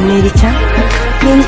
Meriç'e. Meriç